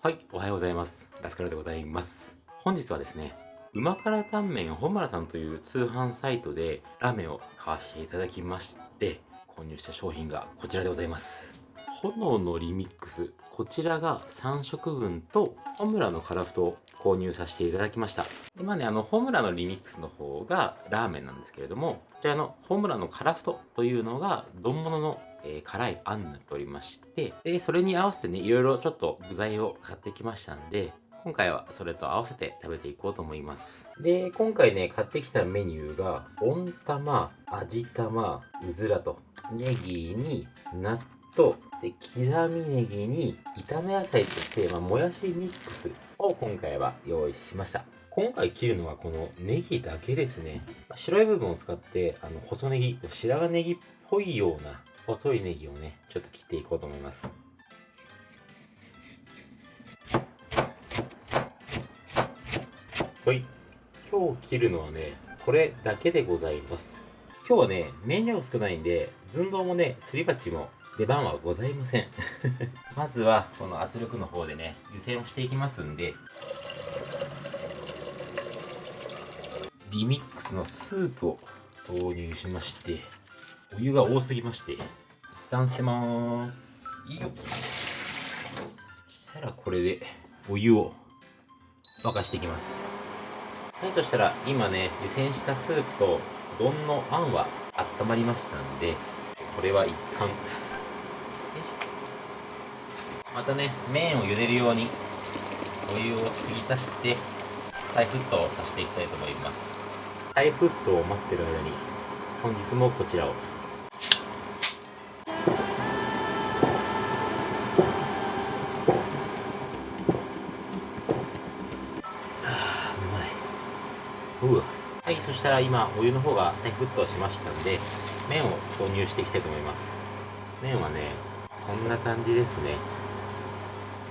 はい、おはようございます。ラスカルでございます。本日はですね、うま辛タンメン本村さんという通販サイトでラーメンを買わせていただきまして、購入した商品がこちらでございます。炎のリミックス、こちらが3食分と本村のカラフトを購入させていただきました。今ね、あの、本村のリミックスの方がラーメンなんですけれども、こちらの本村のカラフトというのが丼物のえー、辛いあんになっておりまして、で、それに合わせてね、いろいろちょっと具材を買ってきましたんで、今回はそれと合わせて食べていこうと思います。で、今回ね、買ってきたメニューが、温玉、味玉、うずらと、ネギに納豆、で、刻みネギに炒め野菜として、まあ、もやしミックスを今回は用意しました。今回切るのはこのネギだけですね。白い部分を使って、あの、細ネギ、白髪ネギっぽいような細いネギをね、ちょっと切っていこうと思います。はい。今日切るのはね、これだけでございます。今日はね、麺量少ないんで、寸胴もね、すり鉢も出番はございません。まずは、この圧力の方でね、湯煎をしていきますんで、リミックスのスープを投入しまして、お湯が多すぎまして、旦捨てまーす。いいよ。そしたらこれでお湯を沸かしていきます。はい、そしたら今ね、湯煎したスープと丼のあんは温まりましたんで、これは一旦、またね、麺を茹でるようにお湯を継ぎ足して、再沸騰させていきたいと思います。再沸騰を待ってる間に、本日もこちらをら今お湯の方が再沸騰しましたんで麺を投入していきたいと思います。麺はねこんな感じですね。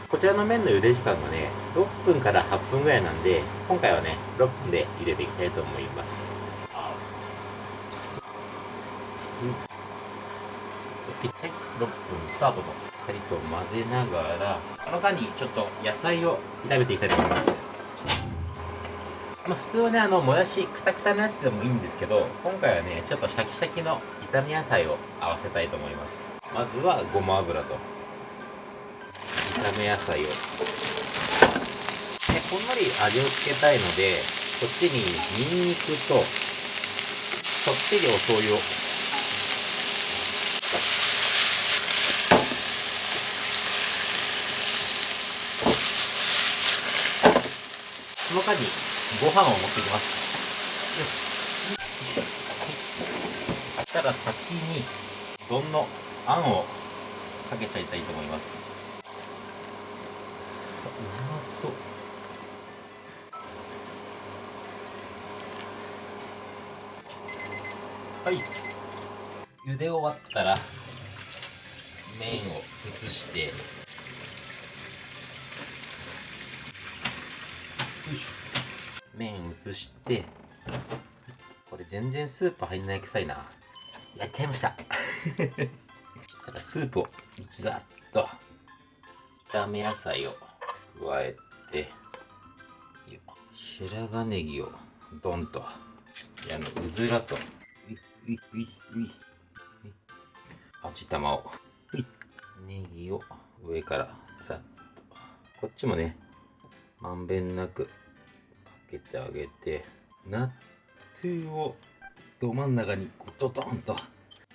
こちらの麺の茹で時間がね6分から8分ぐらいなんで今回はね6分で茹でていきたいと思います。はい6分スタートとしっかりと混ぜながらこの間にちょっと野菜を炒めていきたいと思います。まあ、普通はね、あの、もやし、くたくたのやつでもいいんですけど、今回はね、ちょっとシャキシャキの炒め野菜を合わせたいと思います。まずは、ごま油と、炒め野菜を。で、ほんのり味をつけたいので、こっちにニンニクと、そっちりお醤油をその間にご飯を持ってきます。そしたら先に丼のあんをかけちゃいたいと思います。うまそう。はい。茹で終わったら麺を移してよいしょ麺移してこれ全然スープ入んない臭いな。やっちゃいました。そしたらスープをざっと。炒め野菜を加えて白髪ネギをドンと。あのうずらと。ういういうい。味玉を。ネギを上からざっと。こっちもねまんべんなくけてあげて納豆をど真ん中にドドンと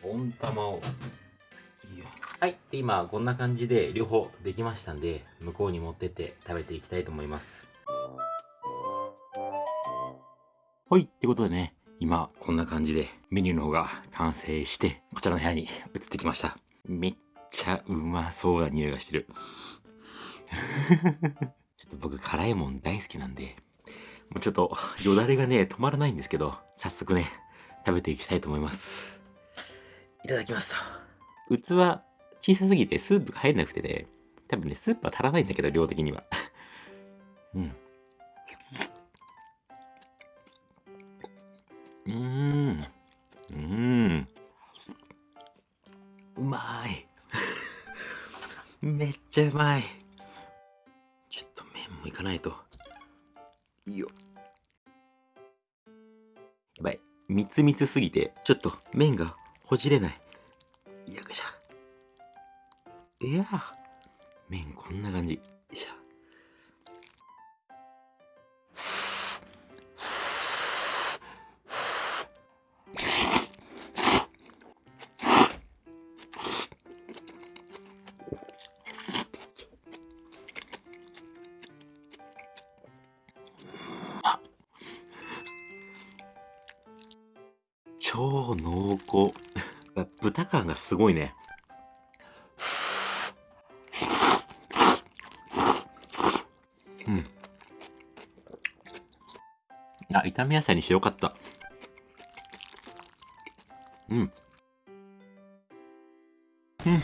温玉を。いいよ。はい。で今こんな感じで両方できましたんで向こうに持ってって食べていきたいと思います。はい。ってことでね今こんな感じでメニューの方が完成してこちらの部屋に移ってきました。めっちゃうまそうな匂いがしてる。ちょっと僕辛いもん大好きなんでもうちょっと よだれがね止まらないんですけど早速ね食べていきたいと思います。いただきますと。器小さすぎてスープが入んなくてね多分ねスープは足らないんだけど量的には。うん。うん。うん。うまい。めっちゃうまい。もいかないと。いいよ。やばい。みつみつすぎて、ちょっと麺がほじれない。よいしょ。いや麺こんな感じ。豚感がすごいね。うん。あ、炒め野菜にしてよかった。うん。うん。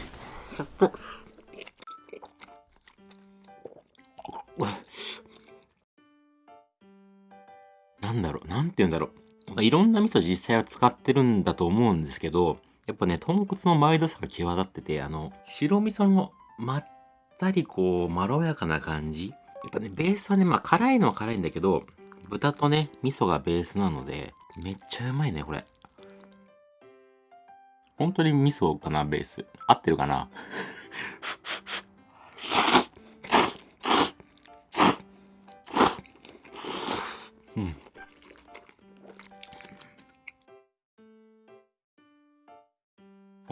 なんだろう、なんて言うんだろう。いろんな味噌実際は使ってるんだと思うんですけど、やっぱね、豚骨のマイルドさが際立ってて、あの、白味噌のまったりこう、まろやかな感じ。やっぱね、ベースはね、まあ辛いのは辛いんだけど、豚とね、味噌がベースなので、めっちゃうまいね、これ。本当に味噌かな、ベース。合ってるかな？うん。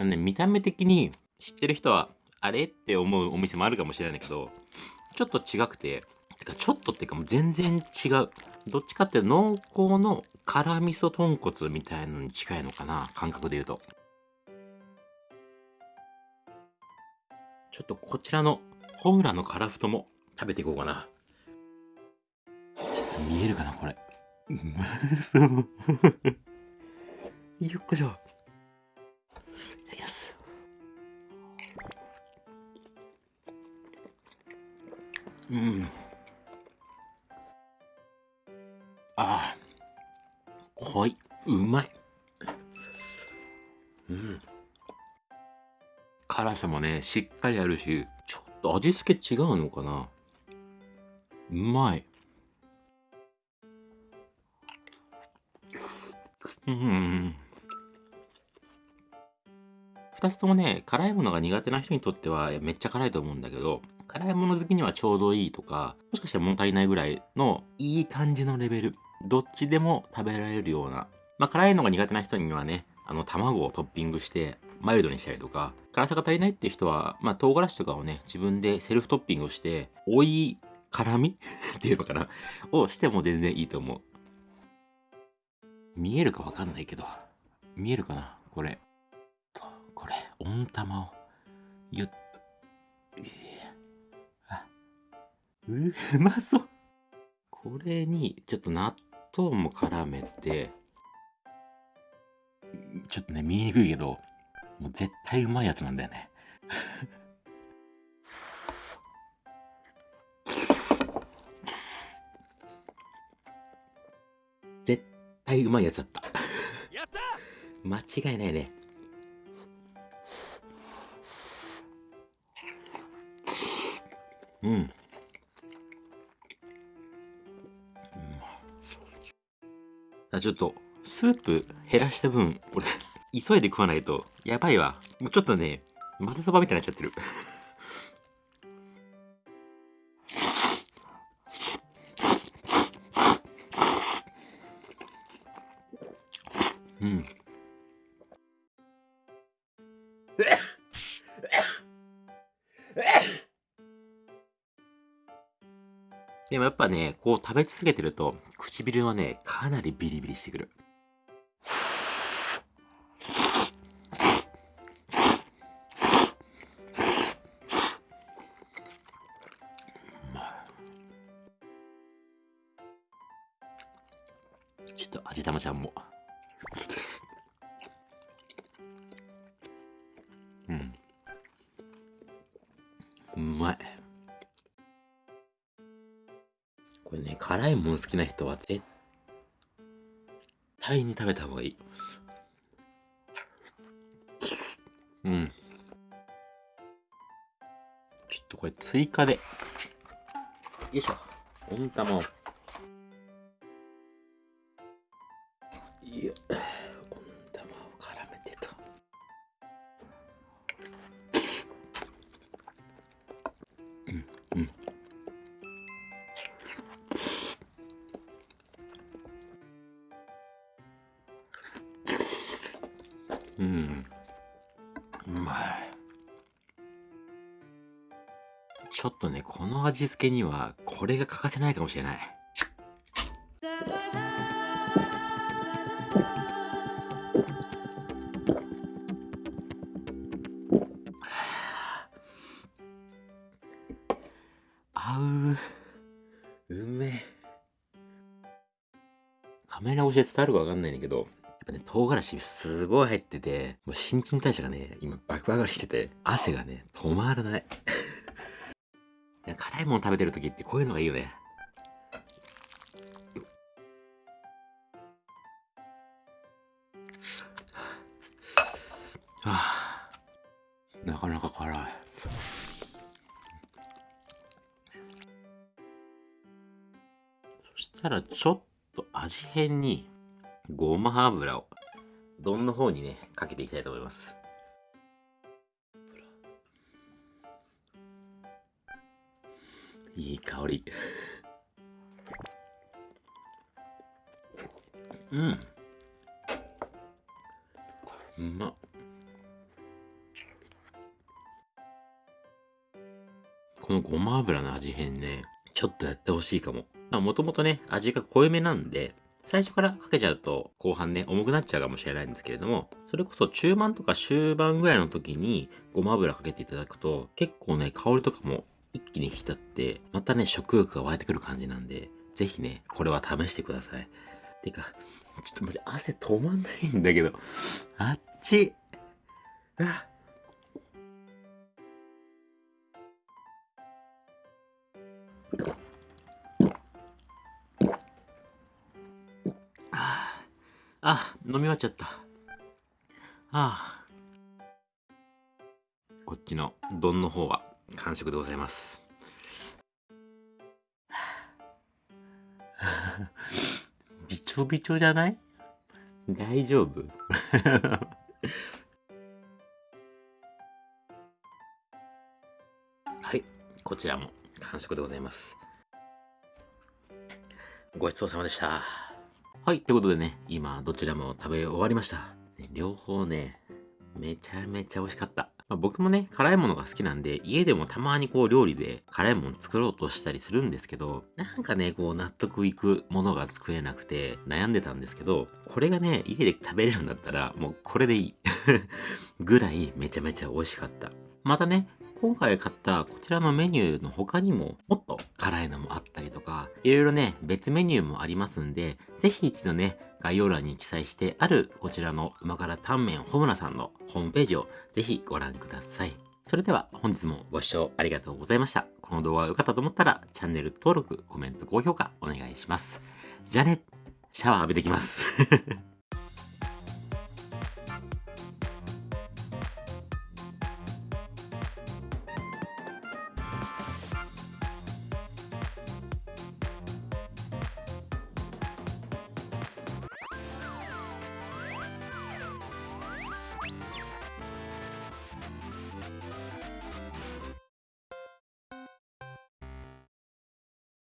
のね、見た目的に知ってる人は、あれ？って思うお店もあるかもしれないけど、ちょっと違くて、てかちょっとっていうかもう全然違う。どっちかっていうと濃厚の辛味噌豚骨みたいのに近いのかな、感覚で言うと。ちょっとこちらのホムラのカラフトも食べていこうかな。ちょっと見えるかな、これ。うまそう。よっこいしょ。うん。ああ。濃い。うまい。うん。辛さもね、しっかりあるし、ちょっと味付け違うのかなうまい。うん。二つともね、辛いものが苦手な人にとってはめっちゃ辛いと思うんだけど、辛いもの好きにはちょうどいいとか、もしかしたら物足りないぐらいのいい感じのレベル。どっちでも食べられるような。まあ辛いのが苦手な人にはね、あの卵をトッピングしてマイルドにしたりとか、辛さが足りないっていう人は、まあ唐辛子とかをね、自分でセルフトッピングをして、追い辛み？っていうのかな？をしても全然いいと思う。見えるかわかんないけど、見えるかな？これ。これ、温玉を、ゆっうまそう。これに、ちょっと納豆も絡めて、ちょっとね、見えにくいけど、もう絶対うまいやつなんだよね。絶対うまいやつだった。やった間違いないね。うん。あちょっと、スープ減らした分、俺、急いで食わないと、やばいわ。もうちょっとね、まぜそばみたいになっちゃってる。うん。でもやっぱね、こう食べ続けてると、唇はね、かなりビリビリしてくる。ね、辛いもの好きな人は絶対に食べた方がいい。うん。ちょっとこれ追加で。よいしょ。温玉を。いや、ょっとね、この味付けには、これが欠かせないかもしれない。合う。うめ。カメラ越しで伝わるかわかんないんだけど、やっぱね、唐辛子すごい入ってて、もう新陳代謝がね、今バクバカしてて、汗がね、止まらない。いや辛いもの食べてる時ってこういうのがいいよね。はあ、なかなか辛い。そしたらちょっと味変にごま油を丼の方にねかけていきたいと思いますいい香り。うん。うまっ。このごま油の味変ねちょっとやってほしいかも。まあもともとね味が濃いめなんで最初からかけちゃうと後半ね重くなっちゃうかもしれないんですけれどもそれこそ中盤とか終盤ぐらいの時にごま油かけていただくと結構ね香りとかも一気に引き立ってまたね食欲が湧いてくる感じなんでぜひねこれは試してください。てかちょっとマジ汗止まんないんだけどあっち。あああ、飲み終わっちゃった。ああ。こっちの丼の方は。完食でございます。びちょびちょじゃない？大丈夫 はい、こちらも完食でございます。ごちそうさまでした。はい、ということでね、今どちらも食べ終わりました。ね両方ね、めちゃめちゃ美味しかった。まあ、僕もね、辛いものが好きなんで、家でもたまにこう料理で辛いもの作ろうとしたりするんですけど、なんかね、こう納得いくものが作れなくて悩んでたんですけど、これがね、家で食べれるんだったら、もうこれでいい。ぐらいめちゃめちゃ美味しかった。またね、今回買ったこちらのメニューの他にももっと辛いのもあったりとか、いろいろね、別メニューもありますんで、ぜひ一度ね、概要欄に記載してあるこちらの旨辛タンメンホムラさんのホームページをぜひご覧ください。それでは本日もご視聴ありがとうございました。この動画が良かったと思ったらチャンネル登録、コメント、高評価お願いします。じゃあね、シャワー浴びてきます。